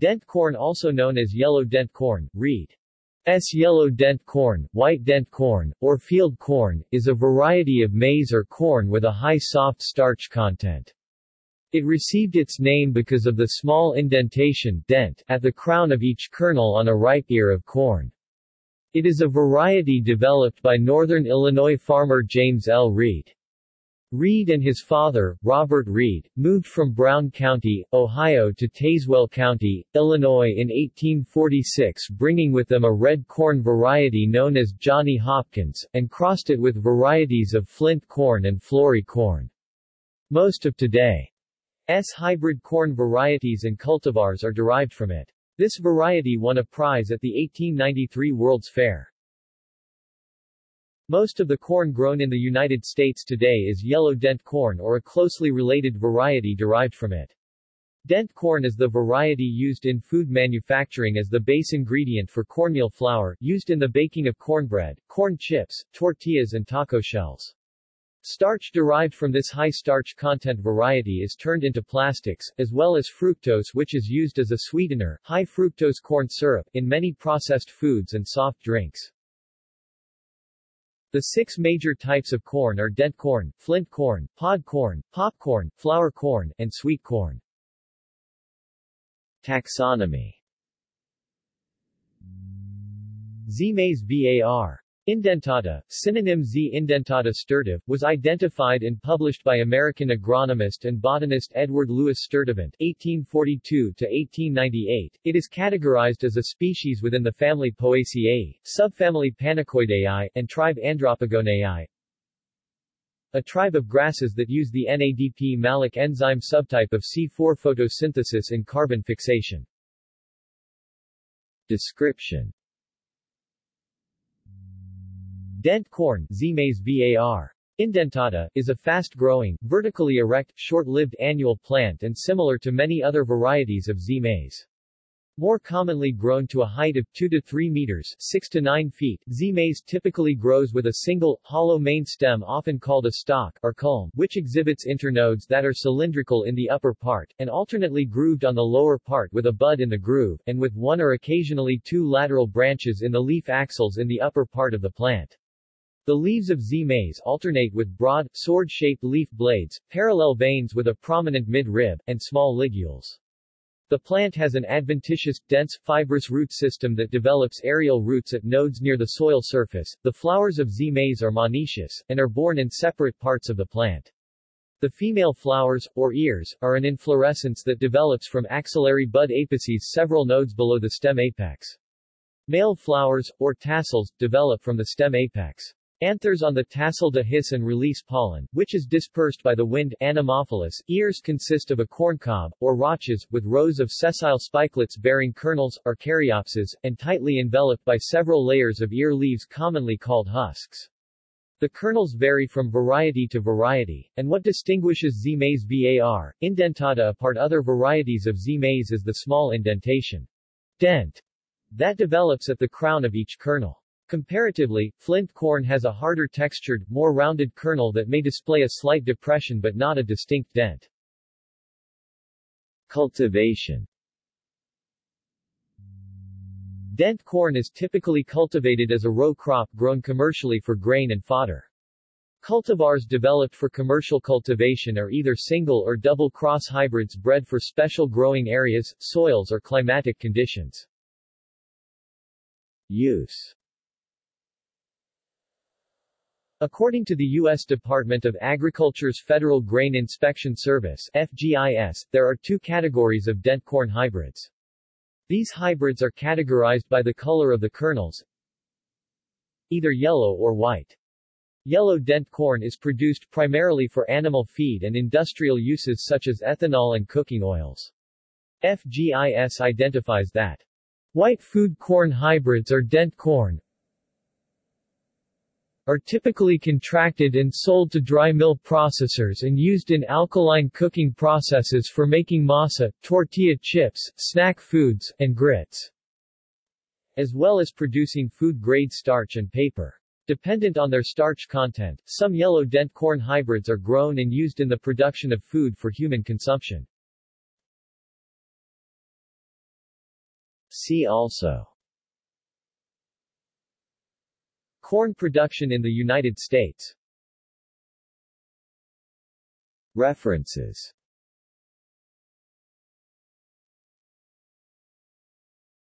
Dent corn also known as yellow dent corn, reed. S. yellow dent corn, white dent corn, or field corn, is a variety of maize or corn with a high soft starch content. It received its name because of the small indentation dent at the crown of each kernel on a ripe ear of corn. It is a variety developed by northern Illinois farmer James L. Reid. Reid and his father, Robert Reid, moved from Brown County, Ohio to Tazewell County, Illinois in 1846 bringing with them a red corn variety known as Johnny Hopkins, and crossed it with varieties of flint corn and floury corn. Most of today's hybrid corn varieties and cultivars are derived from it. This variety won a prize at the 1893 World's Fair. Most of the corn grown in the United States today is yellow dent corn or a closely related variety derived from it. Dent corn is the variety used in food manufacturing as the base ingredient for cornmeal flour, used in the baking of cornbread, corn chips, tortillas and taco shells. Starch derived from this high starch content variety is turned into plastics, as well as fructose which is used as a sweetener, high fructose corn syrup, in many processed foods and soft drinks. The six major types of corn are dent corn, flint corn, pod corn, popcorn, flour corn, and sweet corn. Taxonomy Zea mays var. Indentata, synonym Z. indentata sturtive, was identified and published by American agronomist and botanist Edward Louis Sturtevant (1842–1898). It is categorized as a species within the family Poaceae, subfamily Panicoideae, and tribe Andropogoneae. A tribe of grasses that use the NADP malic enzyme subtype of C4 photosynthesis in carbon fixation. Description Dent corn Zea mays var. Indentata, is a fast-growing, vertically erect, short-lived annual plant and similar to many other varieties of Zea mays. More commonly grown to a height of 2 to 3 meters 6 to 9 feet, Zea mays typically grows with a single, hollow main stem often called a stalk or culm, which exhibits internodes that are cylindrical in the upper part, and alternately grooved on the lower part with a bud in the groove, and with one or occasionally two lateral branches in the leaf axils in the upper part of the plant. The leaves of Zea mays alternate with broad, sword-shaped leaf blades, parallel veins with a prominent mid-rib, and small ligules. The plant has an adventitious, dense, fibrous root system that develops aerial roots at nodes near the soil surface. The flowers of Zea mays are monoecious, and are borne in separate parts of the plant. The female flowers, or ears, are an inflorescence that develops from axillary bud apices several nodes below the stem apex. Male flowers, or tassels, develop from the stem apex. Anthers on the tassel dehisce and release pollen, which is dispersed by the wind anemophilous. Ears consist of a corncob, or rachis, with rows of sessile spikelets bearing kernels, or caryopses, and tightly enveloped by several layers of ear leaves commonly called husks. The kernels vary from variety to variety, and what distinguishes Zea mays var. indentata apart other varieties of Zea mays is the small indentation dent that develops at the crown of each kernel. Comparatively, flint corn has a harder textured, more rounded kernel that may display a slight depression but not a distinct dent. Cultivation Dent corn is typically cultivated as a row crop grown commercially for grain and fodder. Cultivars developed for commercial cultivation are either single or double cross hybrids bred for special growing areas, soils or climatic conditions. Use According to the U.S. Department of Agriculture's Federal Grain Inspection Service FGIS, there are two categories of dent corn hybrids. These hybrids are categorized by the color of the kernels, either yellow or white. Yellow dent corn is produced primarily for animal feed and industrial uses such as ethanol and cooking oils. FGIS identifies that white food corn hybrids are dent corn, are typically contracted and sold to dry mill processors and used in alkaline cooking processes for making masa, tortilla chips, snack foods, and grits, as well as producing food-grade starch and paper. Dependent on their starch content, some yellow dent corn hybrids are grown and used in the production of food for human consumption. See also Corn production in the United States. References